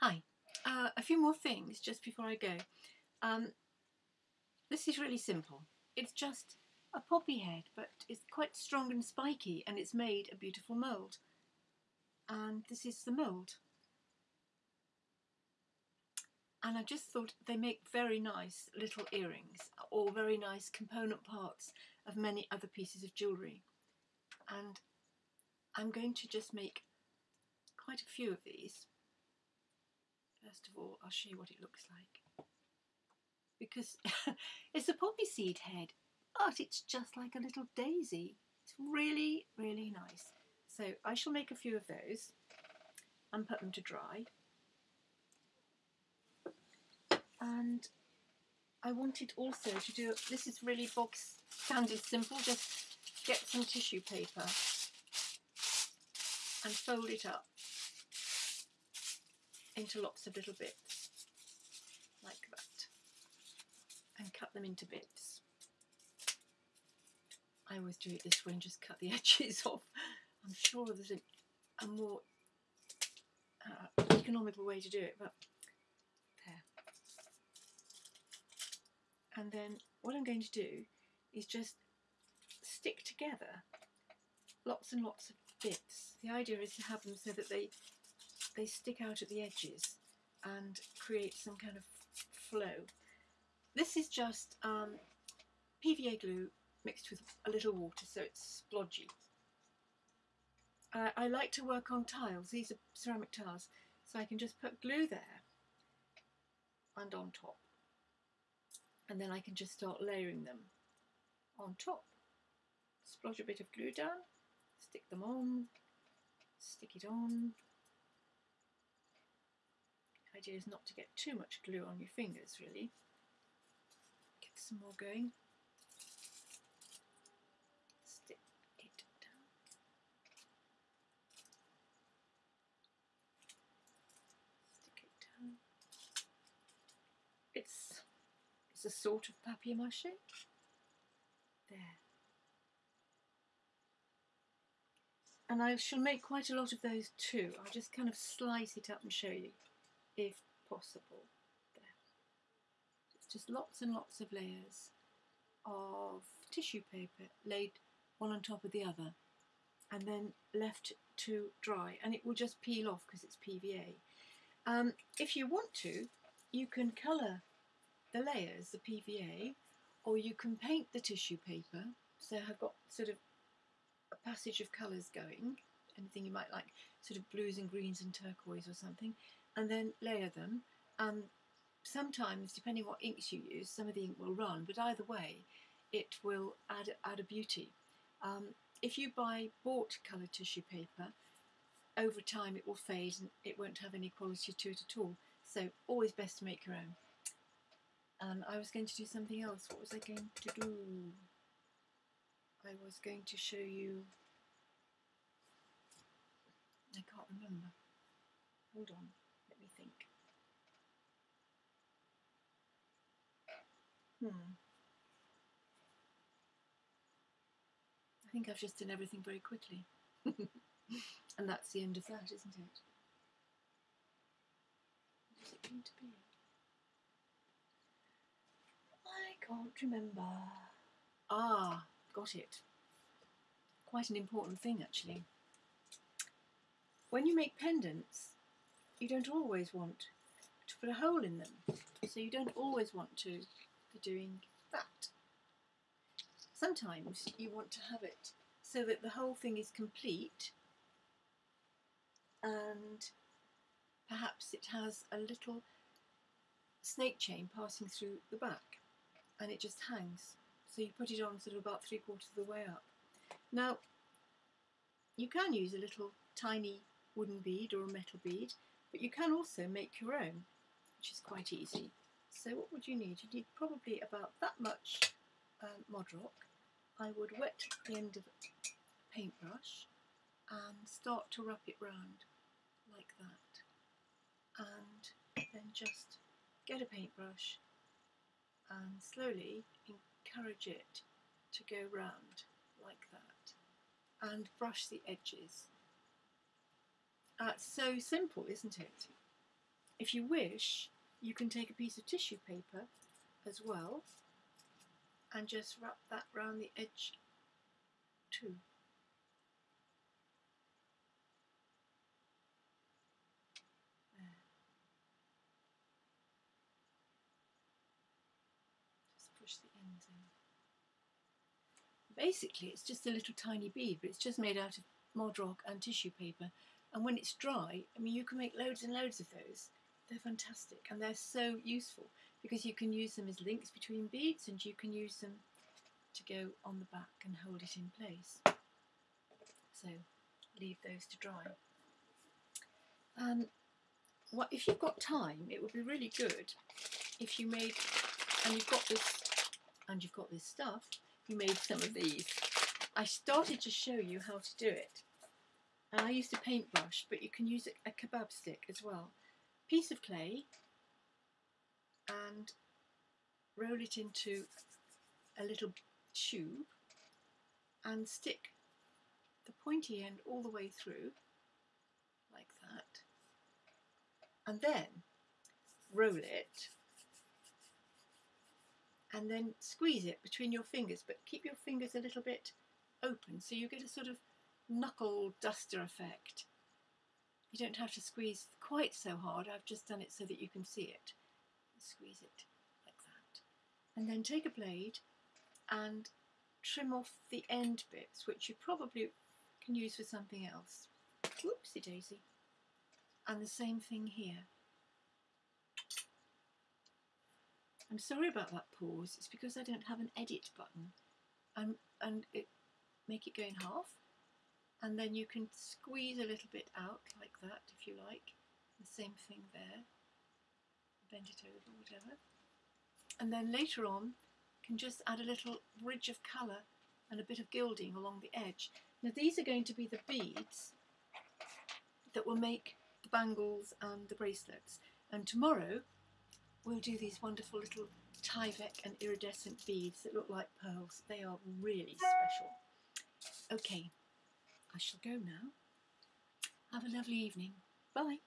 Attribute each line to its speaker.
Speaker 1: Hi. Uh, a few more things just before I go. Um, this is really simple. It's just a poppy head, but it's quite strong and spiky, and it's made a beautiful mould. And this is the mould. And I just thought they make very nice little earrings, or very nice component parts of many other pieces of jewellery. And I'm going to just make quite a few of these. First of all, I'll show you what it looks like. Because it's a poppy seed head, but it's just like a little daisy. It's really, really nice. So I shall make a few of those and put them to dry. And I wanted also to do, this is really box standard simple, just get some tissue paper and fold it up into lots of little bits like that and cut them into bits. I always do it this way and just cut the edges off. I'm sure there's a, a more uh, economical way to do it, but there. And then what I'm going to do is just stick together lots and lots of bits. The idea is to have them so that they they stick out at the edges and create some kind of flow. This is just um, PVA glue mixed with a little water so it's splodgy. Uh, I like to work on tiles, these are ceramic tiles, so I can just put glue there and on top. And then I can just start layering them on top. Splodge a bit of glue down, stick them on, stick it on, idea is not to get too much glue on your fingers really. Get some more going. Stick it down. Stick it down. It's it's a sort of papier-mâché. There. And I shall make quite a lot of those too. I'll just kind of slice it up and show you if possible. There. It's just lots and lots of layers of tissue paper laid one on top of the other and then left to dry and it will just peel off because it's PVA. Um, if you want to, you can colour the layers, the PVA, or you can paint the tissue paper. So I've got sort of a passage of colours going, anything you might like, sort of blues and greens and turquoise or something, and then layer them. And sometimes, depending what inks you use, some of the ink will run, but either way, it will add, add a beauty. Um, if you buy bought coloured tissue paper, over time it will fade and it won't have any quality to it at all. So always best to make your own. And I was going to do something else. What was I going to do? I was going to show you. I can't remember. Hold on me think. Hmm. I think I've just done everything very quickly. and that's the end of that, isn't it? What is it going to be? I can't remember. Ah, got it. Quite an important thing, actually. When you make pendants, you don't always want to put a hole in them. So you don't always want to be doing that. Sometimes you want to have it so that the whole thing is complete and perhaps it has a little snake chain passing through the back and it just hangs. So you put it on sort of about three quarters of the way up. Now, you can use a little tiny wooden bead or a metal bead but you can also make your own, which is quite easy. So what would you need? You need probably about that much um, Mod Rock. I would wet the end of a paintbrush and start to wrap it round like that. And then just get a paintbrush and slowly encourage it to go round like that and brush the edges uh, so simple, isn't it? if you wish, you can take a piece of tissue paper as well and just wrap that round the edge too. Just push the ends in. Basically, it's just a little tiny bead, but it's just made out of Mod-Rock and tissue paper. And when it's dry, I mean, you can make loads and loads of those. They're fantastic and they're so useful because you can use them as links between beads and you can use them to go on the back and hold it in place. So leave those to dry. And what if you've got time, it would be really good if you made, and you've got this, and you've got this stuff, you made some of these. I started to show you how to do it. And I used a paintbrush, but you can use a kebab stick as well. Piece of clay, and roll it into a little tube and stick the pointy end all the way through like that and then roll it and then squeeze it between your fingers but keep your fingers a little bit open so you get a sort of knuckle duster effect. You don't have to squeeze quite so hard, I've just done it so that you can see it squeeze it like that. And then take a blade and trim off the end bits, which you probably can use for something else. Whoopsie daisy. And the same thing here. I'm sorry about that pause, it's because I don't have an edit button. And, and it make it go in half. And then you can squeeze a little bit out like that if you like. The same thing there bend it over, whatever. And then later on, you can just add a little ridge of colour and a bit of gilding along the edge. Now these are going to be the beads that will make the bangles and the bracelets. And tomorrow we'll do these wonderful little Tyvek and iridescent beads that look like pearls. They are really special. Okay, I shall go now. Have a lovely evening. Bye.